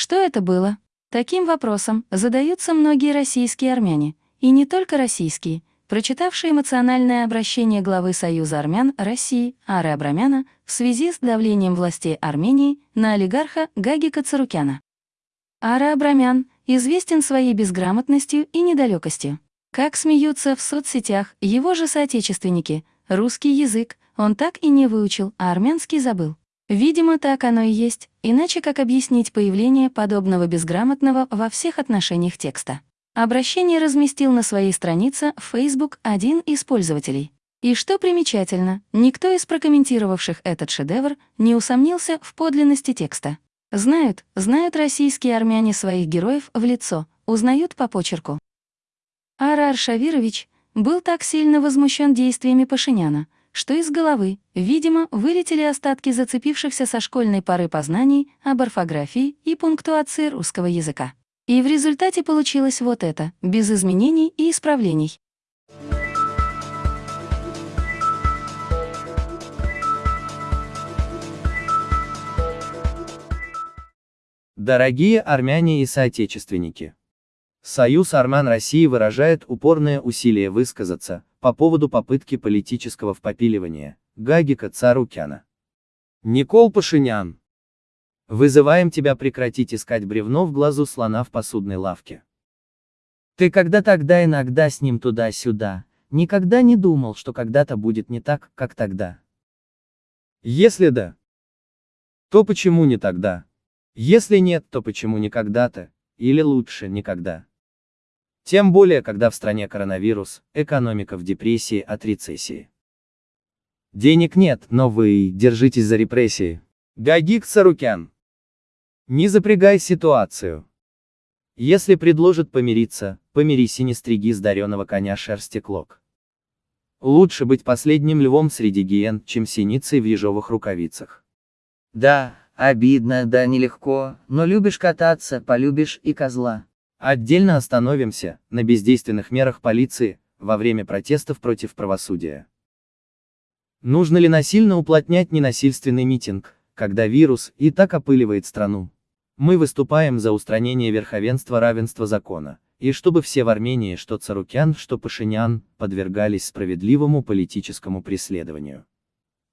Что это было? Таким вопросом задаются многие российские армяне, и не только российские, прочитавшие эмоциональное обращение главы Союза армян России Ары Абрамяна в связи с давлением властей Армении на олигарха Гагика Царукяна. Ара Абрамян известен своей безграмотностью и недалекостью. Как смеются в соцсетях его же соотечественники, русский язык он так и не выучил, а армянский забыл. Видимо, так оно и есть, иначе как объяснить появление подобного безграмотного во всех отношениях текста. Обращение разместил на своей странице в Facebook один из пользователей. И что примечательно, никто из прокомментировавших этот шедевр не усомнился в подлинности текста. Знают, знают российские армяне своих героев в лицо, узнают по почерку. Ара Аршавирович был так сильно возмущен действиями Пашиняна, что из головы, видимо, вылетели остатки зацепившихся со школьной поры познаний об орфографии и пунктуации русского языка. И в результате получилось вот это, без изменений и исправлений. Дорогие армяне и соотечественники! Союз армян России выражает упорное усилие высказаться по поводу попытки политического впопиливания Гагика Царукяна. Никол Пашинян. Вызываем тебя прекратить искать бревно в глазу слона в посудной лавке. Ты когда тогда иногда с ним туда-сюда, никогда не думал, что когда-то будет не так, как тогда. Если да, то почему не тогда? Если нет, то почему не когда-то, или лучше никогда? Тем более, когда в стране коронавирус, экономика в депрессии от рецессии. Денег нет, но вы держитесь за репрессии. Гагик Сарукян. Не запрягай ситуацию. Если предложат помириться, помирись и не стриги с дареного коня шерсти клок. Лучше быть последним львом среди гиен, чем синицей в ежовых рукавицах. Да, обидно, да нелегко, но любишь кататься, полюбишь и козла. Отдельно остановимся на бездейственных мерах полиции во время протестов против правосудия. Нужно ли насильно уплотнять ненасильственный митинг, когда вирус и так опыливает страну? Мы выступаем за устранение верховенства равенства закона, и чтобы все в Армении, что Царукян, что Пашинян, подвергались справедливому политическому преследованию.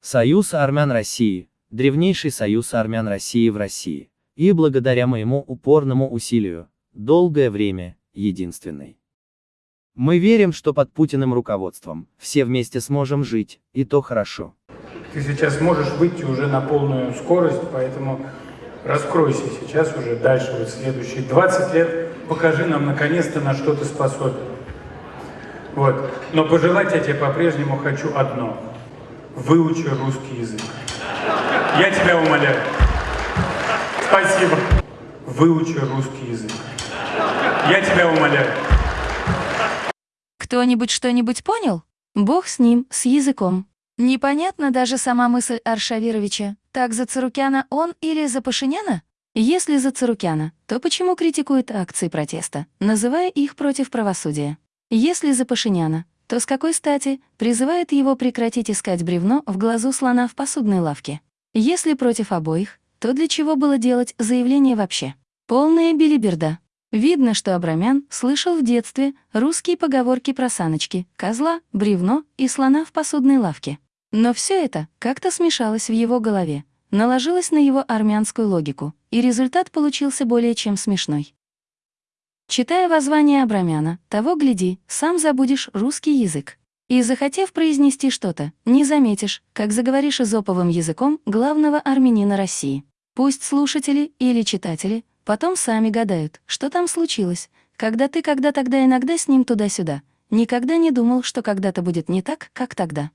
Союз армян России, древнейший союз армян России в России, и благодаря моему упорному усилию, долгое время, единственный. Мы верим, что под Путиным руководством все вместе сможем жить, и то хорошо. Ты сейчас можешь выйти уже на полную скорость, поэтому раскройся сейчас уже дальше, вот следующие 20 лет, покажи нам наконец-то, на что ты способен. Вот. Но пожелать я тебе по-прежнему хочу одно. Выучи русский язык. Я тебя умоляю. Спасибо. Выучи русский язык. Я тебя умоляю. Кто-нибудь что-нибудь понял? Бог с ним, с языком. Непонятна даже сама мысль Аршавировича. Так за Царукяна он или за Пашиняна? Если за Царукяна, то почему критикует акции протеста, называя их против правосудия? Если за Пашиняна, то с какой стати призывает его прекратить искать бревно в глазу слона в посудной лавке? Если против обоих, то для чего было делать заявление вообще? Полная билиберда. Видно, что Абрамян слышал в детстве русские поговорки про саночки, козла, бревно и слона в посудной лавке. Но все это как-то смешалось в его голове, наложилось на его армянскую логику, и результат получился более чем смешной. Читая воззвание Абрамяна, того гляди, сам забудешь русский язык. И, захотев произнести что-то, не заметишь, как заговоришь изоповым языком главного армянина России. Пусть слушатели или читатели Потом сами гадают, что там случилось, когда ты когда тогда иногда с ним туда-сюда. Никогда не думал, что когда-то будет не так, как тогда.